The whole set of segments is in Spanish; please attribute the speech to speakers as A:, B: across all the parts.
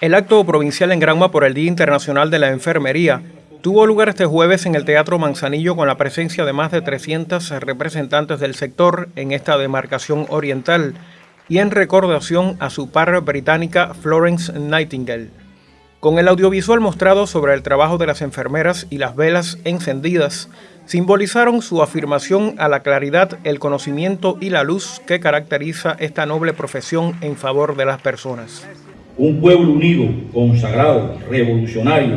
A: El acto provincial en Granma por el Día Internacional de la Enfermería tuvo lugar este jueves en el Teatro Manzanillo con la presencia de más de 300 representantes del sector en esta demarcación oriental y en recordación a su par británica Florence Nightingale. Con el audiovisual mostrado sobre el trabajo de las enfermeras y las velas encendidas, simbolizaron su afirmación a la claridad, el conocimiento y la luz que caracteriza esta noble profesión en favor de las personas.
B: Un pueblo unido, consagrado, revolucionario,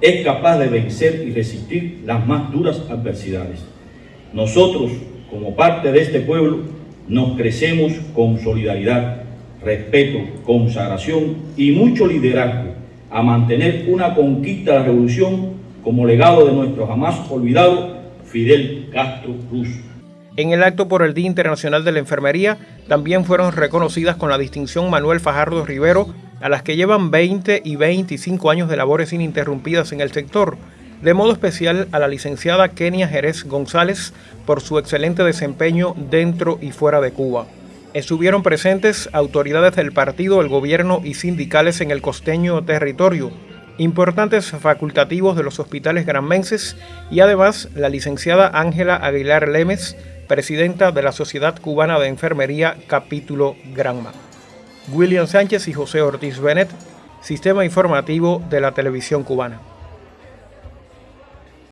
B: es capaz de vencer y resistir las más duras adversidades. Nosotros, como parte de este pueblo, nos crecemos con solidaridad, respeto, consagración y mucho liderazgo a mantener una conquista de la revolución como legado de nuestro jamás olvidado Fidel Castro Cruz.
A: En el acto por el Día Internacional de la Enfermería también fueron reconocidas con la distinción Manuel Fajardo Rivero a las que llevan 20 y 25 años de labores ininterrumpidas en el sector, de modo especial a la licenciada Kenia Jerez González por su excelente desempeño dentro y fuera de Cuba. Estuvieron presentes autoridades del partido, el gobierno y sindicales en el costeño territorio, importantes facultativos de los hospitales granmenses y además la licenciada Ángela Aguilar Lemes, presidenta de la Sociedad Cubana de Enfermería Capítulo Granma. William Sánchez y José Ortiz Bennett, Sistema Informativo de la Televisión Cubana.